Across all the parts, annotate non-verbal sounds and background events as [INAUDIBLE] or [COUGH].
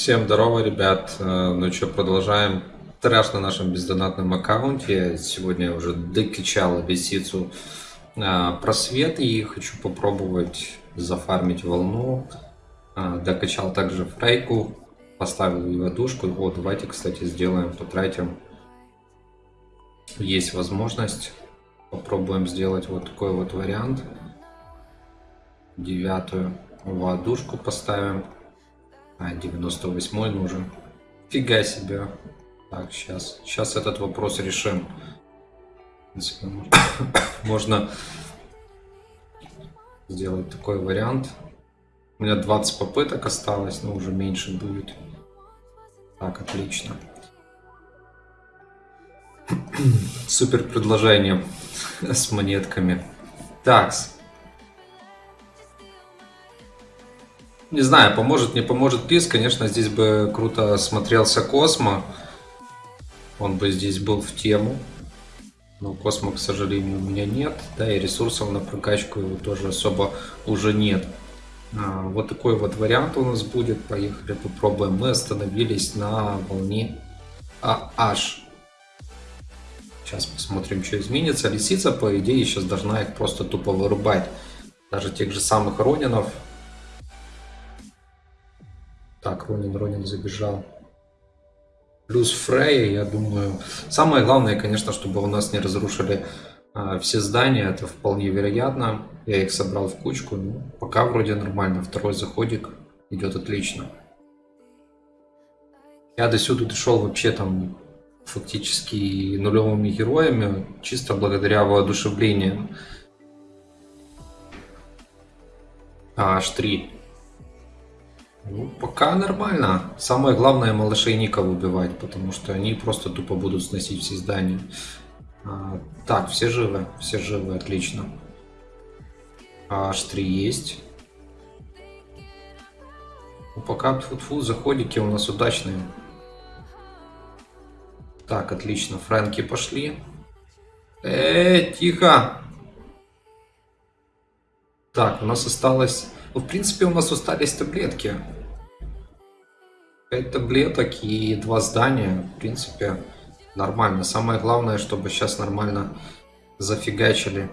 Всем здорово, ребят. Э, Ну что, продолжаем трэш на нашем бездонатном аккаунте. Сегодня я уже докачал лисицу э, просвет и хочу попробовать зафармить волну. Э, Докачал также фрейку, поставил ее душку. Вот, давайте, кстати, сделаем, потратим. Есть возможность. Попробуем сделать вот такой вот вариант. Девятую водушку поставим. А, 98 нужен. Фига себе. Так, сейчас. Сейчас этот вопрос решим. [COUGHS] Можно сделать такой вариант. У меня 20 попыток осталось, но уже меньше будет. Так, отлично. [COUGHS] Супер предложение с монетками. Такс. Не знаю, поможет, не поможет приз. Конечно, здесь бы круто смотрелся Космо. Он бы здесь был в тему. Но Космо, к сожалению, у меня нет. Да, и ресурсов на прокачку его тоже особо уже нет. А, вот такой вот вариант у нас будет. Поехали, попробуем. Мы остановились на волне AH. Сейчас посмотрим, что изменится. Лисица, по идее, сейчас должна их просто тупо вырубать. Даже тех же самых Ронинов. Так, Ронин, Ронин забежал. Плюс Фрей, я думаю. Самое главное, конечно, чтобы у нас не разрушили а, все здания. Это вполне вероятно. Я их собрал в кучку. Ну, пока вроде нормально. Второй заходик идет отлично. Я до сюда дошел вообще там фактически нулевыми героями. Чисто благодаря воодушевлению. А, H3. Ну, пока нормально. Самое главное малышей Ника убивать, потому что они просто тупо будут сносить все здания. А, так, все живы, все живы, отлично. А, H3 есть. Ну, пока тьфу заходики у нас удачные. Так, отлично, фрэнки пошли. Эй, тихо! Так, у нас осталось... Ну, в принципе, у нас остались таблетки. 5 таблеток и два здания. В принципе, нормально. Самое главное, чтобы сейчас нормально зафигачили.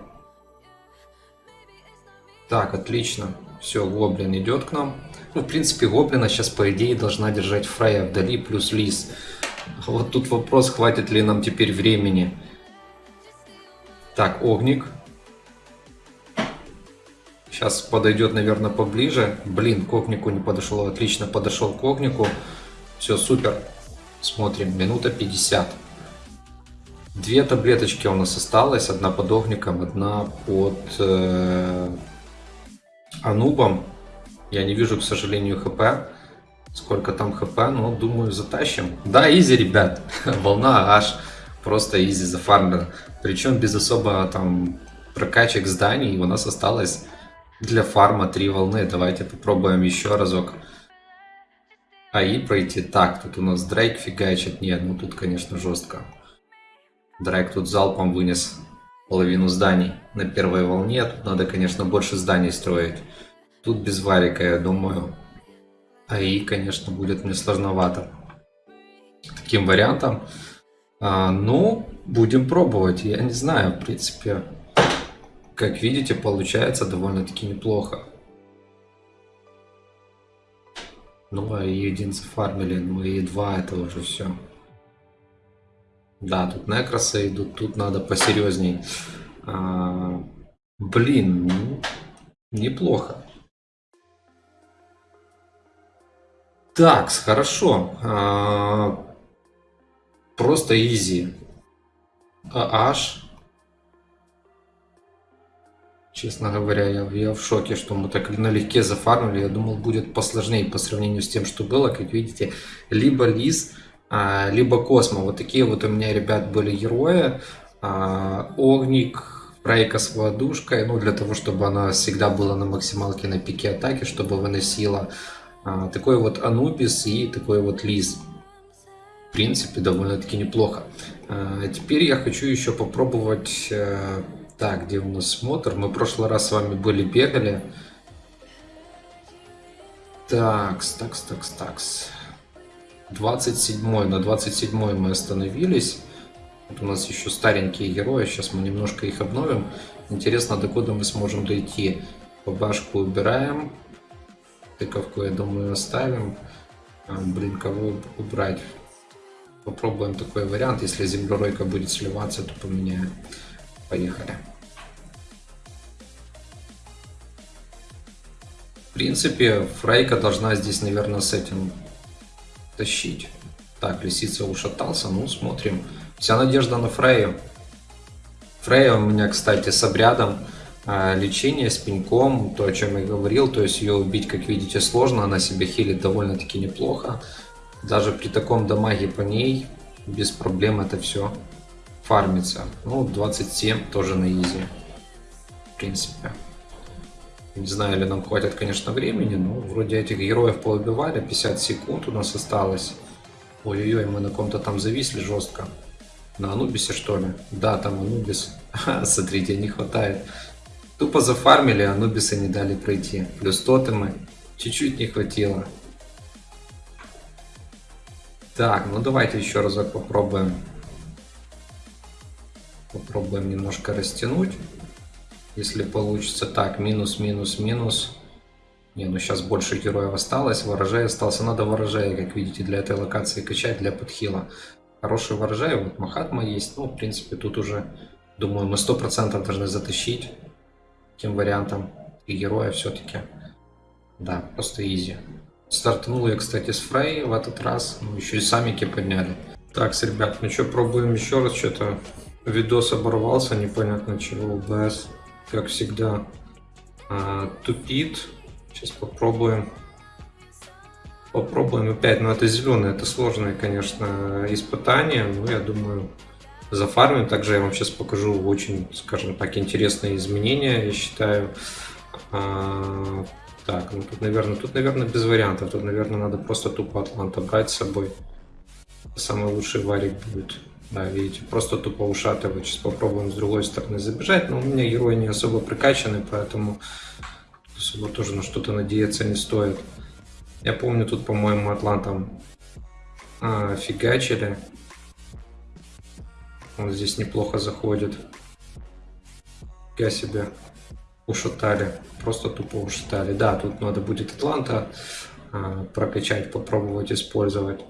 Так, отлично. Все, Гоблин идет к нам. Ну, в принципе, Гоблина сейчас, по идее, должна держать Фрейя вдали, плюс Лис. Вот тут вопрос, хватит ли нам теперь времени. Так, Огник. Сейчас подойдет, наверное, поближе. Блин, к Огнику не подошел. Отлично подошел к Огнику. Все, супер. Смотрим, минута 50. Две таблеточки у нас осталось. Одна под Огником, одна под э, Анубом. Я не вижу, к сожалению, ХП. Сколько там ХП, но думаю, затащим. Да, изи, ребят. [LAUGHS] Волна аж просто изи зафармлена. Причем без особо там прокачек зданий. У нас осталось для фарма три волны. Давайте попробуем еще разок. АИ пройти. Так, тут у нас Дрейк фигачит. Нет, ну тут, конечно, жестко. Дрейк тут залпом вынес половину зданий на первой волне. Тут надо, конечно, больше зданий строить. Тут без варика, я думаю. АИ, конечно, будет мне сложновато. Таким вариантом. А, ну, будем пробовать. Я не знаю, в принципе, как видите, получается довольно-таки неплохо. Ну, а и один зафармили, ну и два это уже все. Да, тут некросы идут, тут надо посерьезней. А, блин, ну, неплохо. Так, хорошо. А, просто изи. А аж. Честно говоря, я, я в шоке, что мы так налегке зафармили. Я думал, будет посложнее по сравнению с тем, что было. Как видите, либо Лис, а, либо Космо. Вот такие вот у меня, ребят, были герои. А, Огник, Фрейка с водушкой. Ну, для того, чтобы она всегда была на максималке на пике атаки, чтобы выносила. А, такой вот Анубис и такой вот Лис. В принципе, довольно-таки неплохо. А, теперь я хочу еще попробовать... э, Так, где у нас смотр? Мы в прошлый раз с вами были, бегали. Такс, такс, такс, такс. 27 на 27 мы остановились. Вот у нас еще старенькие герои, сейчас мы немножко их обновим. Интересно, до куда мы сможем дойти. Бабашку убираем. Тыковку, я думаю, оставим. А, блин, кого убрать? Попробуем такой вариант. Если землеройка будет сливаться, то поменяем. Поехали. В принципе, Фрейка должна здесь, наверное, с этим тащить. Так, лисица ушатался, ну смотрим. Вся надежда на Фрею. Фрея у меня, кстати, с обрядом э, лечения, с пеньком, то, о чем я говорил. То есть ее убить, как видите, сложно, она себя хилит довольно-таки неплохо. Даже при таком дамаге по ней, без проблем это все фармится. Ну, 27 тоже на изи, в принципе. Не знаю, ли нам хватит, конечно, времени, но вроде этих героев поубивали. 50 секунд у нас осталось. Ой-ой-ой, мы на ком-то там зависли жестко. На Анубисе, что ли? Да, там Анубис. [LAUGHS] Смотрите, не хватает. Тупо зафармили, а Анубиса не дали пройти. Плюс тотемы. Чуть-чуть не хватило. Так, ну давайте еще разок попробуем. Попробуем немножко растянуть. Если получится так, минус, минус, минус. Не, ну сейчас больше героев осталось. Ворожай остался. Надо ворожая, как видите, для этой локации качать, для подхила. Хороший ворожай. Вот Махатма есть. Ну, в принципе, тут уже, думаю, мы 100% должны затащить. Таким вариантом. И героя все-таки. Да, просто изи. Стартанул я, кстати, с Фрей в этот раз. Ну, еще и самики подняли. Так, ребят, ну что, пробуем еще раз. Что-то видос оборвался, непонятно чего, ОБС как всегда, а, тупит. Сейчас попробуем. Попробуем опять. Но это зеленое, это сложное, конечно, испытание. Но я думаю, зафармим. Также я вам сейчас покажу очень, скажем так, интересные изменения, я считаю. А, так, ну тут, наверное, тут, наверное, без вариантов. Тут, наверное, надо просто тупо Атланта брать с собой. Самый лучший варик будет. Да, видите, просто тупо ушатывает. Сейчас попробуем с другой стороны забежать. Но у меня герои не особо прикачаны, поэтому особо тоже на что-то надеяться не стоит. Я помню, тут, по-моему, атлантом а, фигачили. Он здесь неплохо заходит. Я себе ушатали. Просто тупо ушатали. Да, тут надо будет Атланта а, прокачать, попробовать использовать.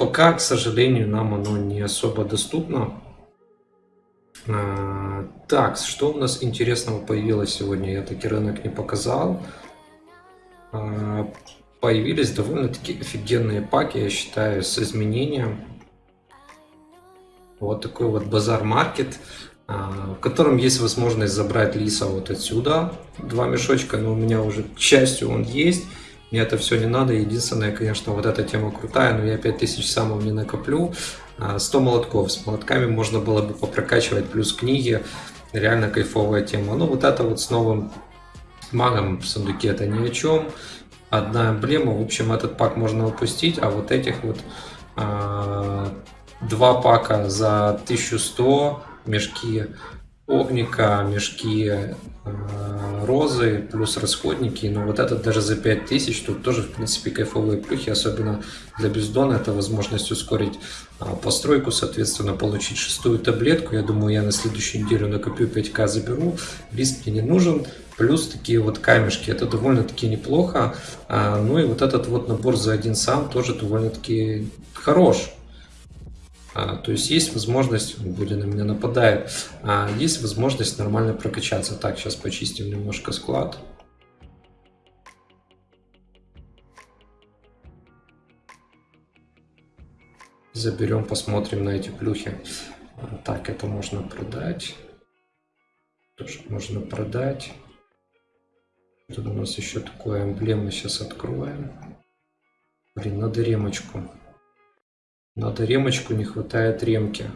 Пока, к сожалению, нам оно не особо доступно. А, так, что у нас интересного появилось сегодня? Я таки рынок не показал. А, появились довольно-таки офигенные паки, я считаю, с изменением. Вот такой вот базар-маркет, а, в котором есть возможность забрать лиса вот отсюда. Два мешочка, но у меня уже, к счастью, он есть. Мне это все не надо. Единственное, конечно, вот эта тема крутая, но я 5000 самов не накоплю. 100 а, молотков. С молотками можно было бы попрокачивать, плюс книги. Реально кайфовая тема. Ну, вот это вот с новым магом в сундуке это ни о чем. Одна эмблема. В общем, этот пак можно упустить, а вот этих вот а, два пака за 1100 мешки огника, мешки э, розы, плюс расходники. Но вот этот даже за 5000, тут тоже, в принципе, кайфовые плюхи, особенно для бездона. Это возможность ускорить а, постройку, соответственно, получить шестую таблетку. Я думаю, я на следующую неделю накоплю 5к, заберу. Риск мне не нужен. Плюс такие вот камешки, это довольно-таки неплохо. А, ну и вот этот вот набор за один сам тоже довольно-таки хорош. А, то есть есть возможность, Були на меня нападает, а, есть возможность нормально прокачаться. Так, сейчас почистим немножко склад. Заберем, посмотрим на эти плюхи. А, так, это можно продать. Тоже можно продать. Тут у нас еще такое эмблема сейчас откроем. Блин, надо ремочку. Надо ремочку, не хватает ремки.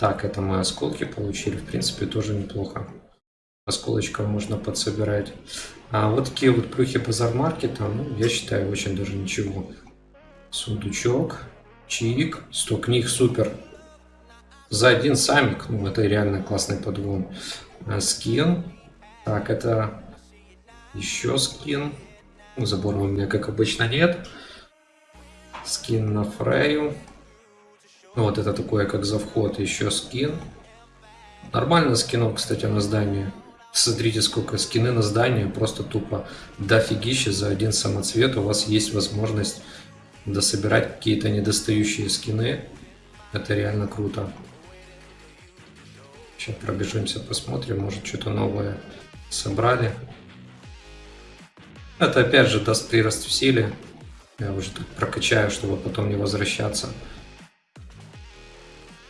Так, это мы осколки получили. В принципе, тоже неплохо. Осколочков можно подсобирать. А вот такие вот плюхи базар-маркета, ну, я считаю, очень даже ничего. Сундучок, чик, 100 книг, супер. За один самик, ну, это реально классный подгон. А, скин. Так, это еще скин. Забора у меня, как обычно, нет. Скин на Фрею. Ну, вот это такое, как за вход, еще скин. Нормально скинов, кстати, на здание. Смотрите, сколько скины на здание, просто тупо дофигища за один самоцвет. У вас есть возможность дособирать какие-то недостающие скины. Это реально круто. Сейчас пробежимся, посмотрим, может что-то новое собрали. Это опять же даст прирост в силе. Я уже тут прокачаю, чтобы потом не возвращаться.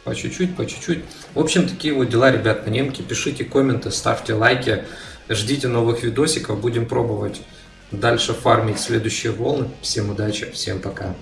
По чуть-чуть, по чуть-чуть. В общем, такие вот дела, ребят, на немке. Пишите комменты, ставьте лайки. Ждите новых видосиков. Будем пробовать дальше фармить следующие волны. Всем удачи, всем пока.